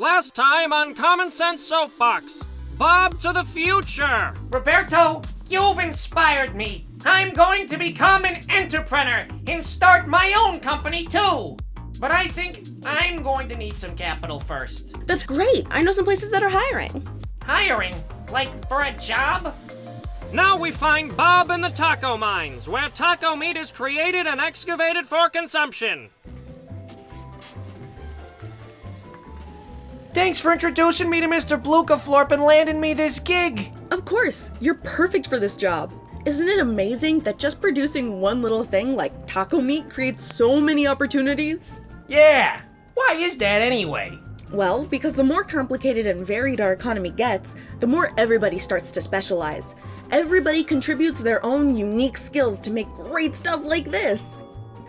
Last time on Common Sense Soapbox, Bob to the future. Roberto, you've inspired me. I'm going to become an entrepreneur and start my own company too. But I think I'm going to need some capital first. That's great. I know some places that are hiring. Hiring? Like for a job? Now we find Bob in the taco mines, where taco meat is created and excavated for consumption. Thanks for introducing me to Mr. Blukaflorp and landing me this gig. Of course, you're perfect for this job. Isn't it amazing that just producing one little thing like taco meat creates so many opportunities? Yeah. Why is that anyway? Well, because the more complicated and varied our economy gets, the more everybody starts to specialize. Everybody contributes their own unique skills to make great stuff like this.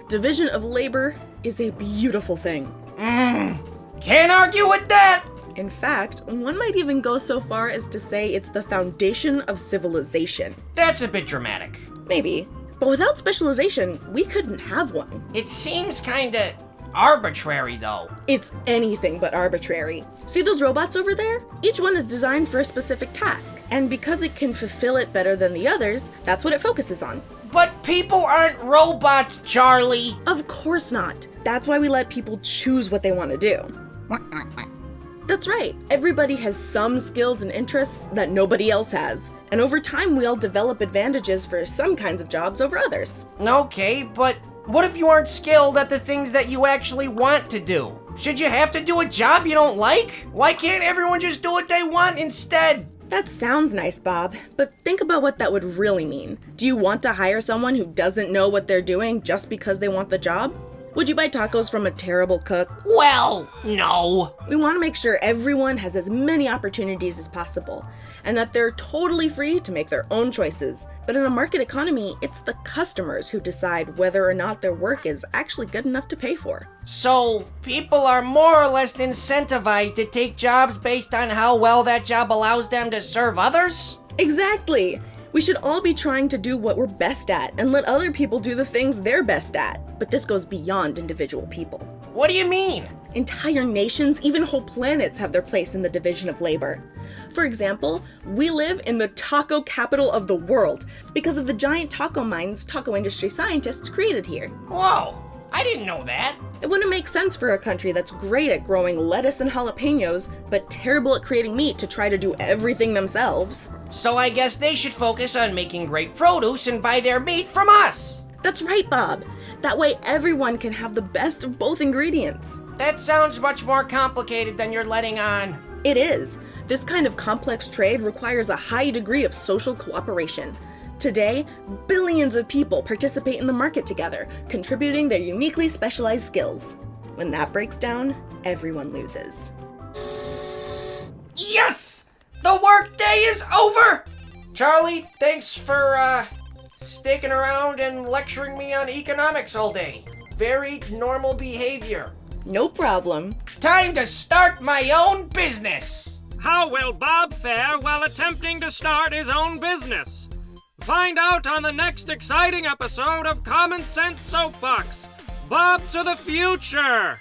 Division of labor is a beautiful thing. Mm, can't argue with that. In fact, one might even go so far as to say it's the foundation of civilization. That's a bit dramatic. Maybe. But without specialization, we couldn't have one. It seems kinda arbitrary though. It's anything but arbitrary. See those robots over there? Each one is designed for a specific task, and because it can fulfill it better than the others, that's what it focuses on. But people aren't robots, Charlie. Of course not. That's why we let people choose what they want to do. That's right. Everybody has some skills and interests that nobody else has. And over time, we all develop advantages for some kinds of jobs over others. Okay, but what if you aren't skilled at the things that you actually want to do? Should you have to do a job you don't like? Why can't everyone just do what they want instead? That sounds nice, Bob, but think about what that would really mean. Do you want to hire someone who doesn't know what they're doing just because they want the job? Would you buy tacos from a terrible cook? Well, no. We want to make sure everyone has as many opportunities as possible, and that they're totally free to make their own choices. But in a market economy, it's the customers who decide whether or not their work is actually good enough to pay for. So, people are more or less incentivized to take jobs based on how well that job allows them to serve others? Exactly! We should all be trying to do what we're best at and let other people do the things they're best at. But this goes beyond individual people. What do you mean? Entire nations, even whole planets, have their place in the division of labor. For example, we live in the taco capital of the world because of the giant taco mines taco industry scientists created here. Whoa, I didn't know that. It wouldn't make sense for a country that's great at growing lettuce and jalapenos, but terrible at creating meat to try to do everything themselves. So I guess they should focus on making great produce and buy their meat from us. That's right, Bob. That way everyone can have the best of both ingredients. That sounds much more complicated than you're letting on. It is. This kind of complex trade requires a high degree of social cooperation. Today, billions of people participate in the market together, contributing their uniquely specialized skills. When that breaks down, everyone loses. Yes! The workday is over! Charlie, thanks for, uh, sticking around and lecturing me on economics all day. Very normal behavior. No problem. Time to start my own business! How will Bob fare while attempting to start his own business? Find out on the next exciting episode of Common Sense Soapbox Bob to the Future!